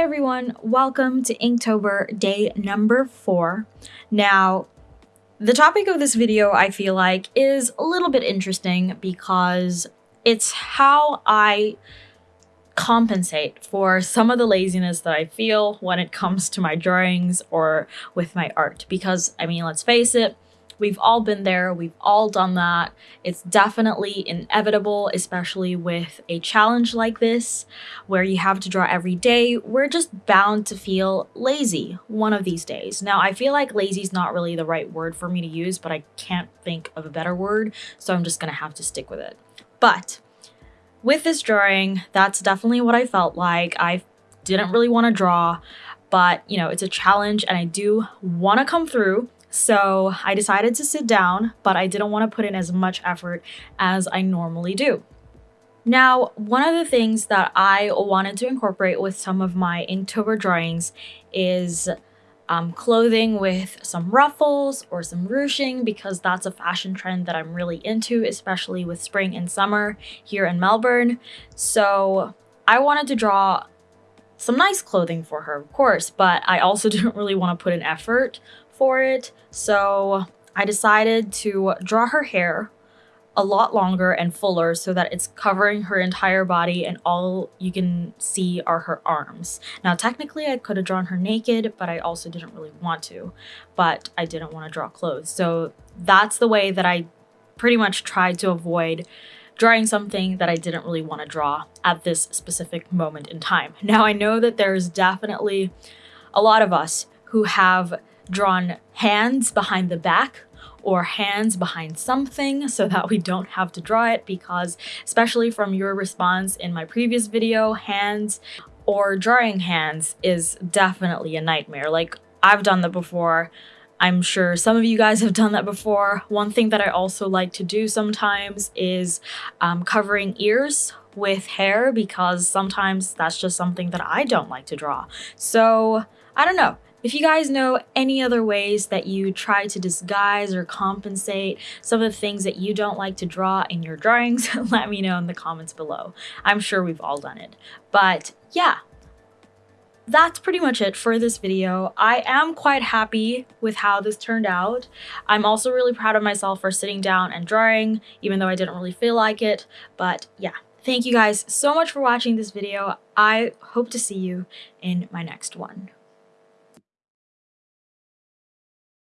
everyone, welcome to Inktober day number four. Now, the topic of this video I feel like is a little bit interesting because it's how I compensate for some of the laziness that I feel when it comes to my drawings or with my art. Because, I mean, let's face it, We've all been there, we've all done that. It's definitely inevitable, especially with a challenge like this, where you have to draw every day. We're just bound to feel lazy one of these days. Now, I feel like lazy is not really the right word for me to use, but I can't think of a better word, so I'm just gonna have to stick with it. But with this drawing, that's definitely what I felt like. I didn't really want to draw, but you know, it's a challenge and I do want to come through. So I decided to sit down, but I didn't want to put in as much effort as I normally do. Now, one of the things that I wanted to incorporate with some of my Inktober drawings is um, clothing with some ruffles or some ruching because that's a fashion trend that I'm really into, especially with spring and summer here in Melbourne. So I wanted to draw some nice clothing for her, of course, but I also didn't really want to put an effort for it. So I decided to draw her hair a lot longer and fuller so that it's covering her entire body and all you can see are her arms. Now technically I could have drawn her naked, but I also didn't really want to, but I didn't want to draw clothes. So that's the way that I pretty much tried to avoid drawing something that I didn't really want to draw at this specific moment in time. Now I know that there's definitely a lot of us who have drawn hands behind the back or hands behind something so that we don't have to draw it because especially from your response in my previous video, hands or drawing hands is definitely a nightmare. Like I've done that before. I'm sure some of you guys have done that before. One thing that I also like to do sometimes is um, covering ears with hair because sometimes that's just something that I don't like to draw. So I don't know. If you guys know any other ways that you try to disguise or compensate some of the things that you don't like to draw in your drawings, let me know in the comments below. I'm sure we've all done it. But yeah, that's pretty much it for this video. I am quite happy with how this turned out. I'm also really proud of myself for sitting down and drawing, even though I didn't really feel like it. But yeah, thank you guys so much for watching this video. I hope to see you in my next one.